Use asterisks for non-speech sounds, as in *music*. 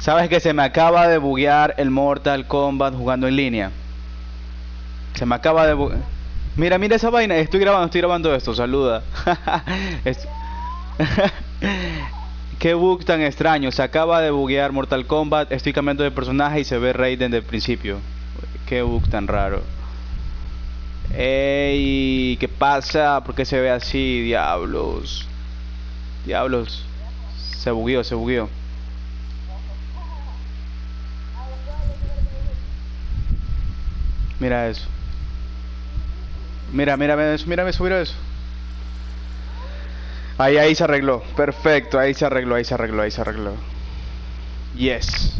¿Sabes que se me acaba de buguear el Mortal Kombat jugando en línea? Se me acaba de buguear. Mira, mira esa vaina. Estoy grabando, estoy grabando esto. Saluda. *laughs* *laughs* Qué bug tan extraño. Se acaba de buguear Mortal Kombat. Estoy cambiando de personaje y se ve Raiden del principio. Qué bug tan raro. Ey, ¿qué pasa? ¿Por qué se ve así? Diablos. Diablos. Se bugueó, se bugueó. Mira eso. Mira, mira eso, mira eso, mira eso. Ahí, ahí se arregló. Perfecto, ahí se arregló, ahí se arregló, ahí se arregló. Yes.